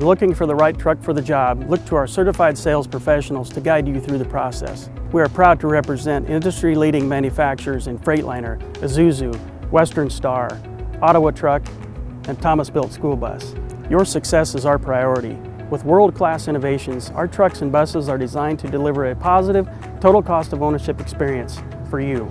When looking for the right truck for the job, look to our certified sales professionals to guide you through the process. We are proud to represent industry-leading manufacturers in Freightliner, Isuzu, Western Star, Ottawa Truck, and Thomas Built School Bus. Your success is our priority. With world-class innovations, our trucks and buses are designed to deliver a positive, total cost of ownership experience for you.